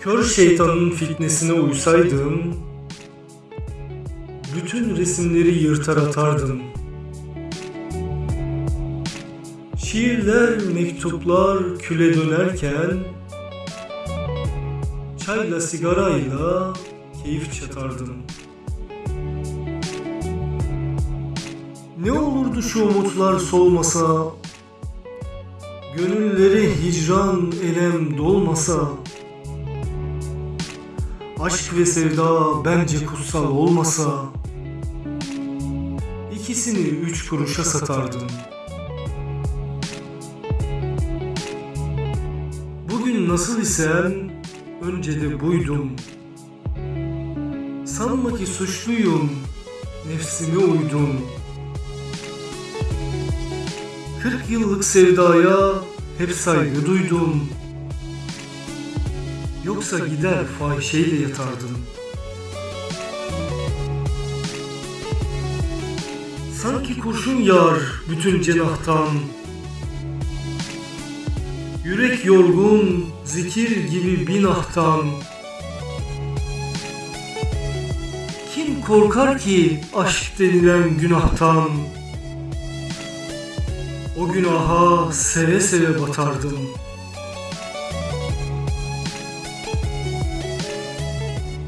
Kör şeytanın fitnesine uysaydım, bütün resimleri yırtar atardım. Şiirler, mektuplar küle dönerken, çayla sigarayla keyif çatardım. Ne olurdu şu umutlar solmasa, gönülleri hicran elem dolmasa, Aşk ve sevda bence kutsal olmasa ikisini üç kuruşa satardım. Bugün nasıl isem önce de buydum. Sanma ki suçluyum, nefsime uydum. Kırk yıllık sevdaya hep saygı duydum. Yoksa gider fahişeyle yatardım. Sanki kurşun yağar bütün cenahtan. Yürek yorgun, zikir gibi binahtan. Kim korkar ki aşk denilen günahtan? O günaha seve seve batardım.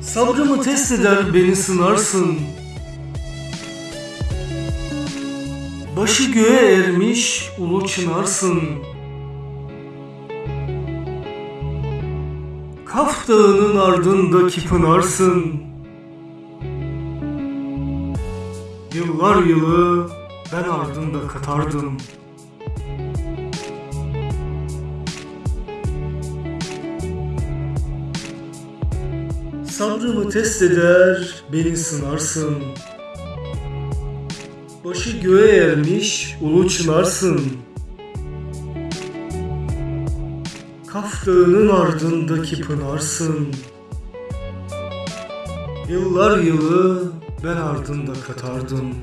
Sabrımı test eder beni sınarsın. Başı göğe ermiş ulu çınarsın. Kaf dağının ardındaki pınarsın. Yıllar yılı ben ardında katardım. Sabrımı test eder, beni sınarsın. Başı göğe ermiş, ulu çınarsın. Kaf dağının ardındaki pınarsın. Yıllar yılı ben ardında katardım.